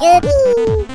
Yuppie!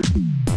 Thank you.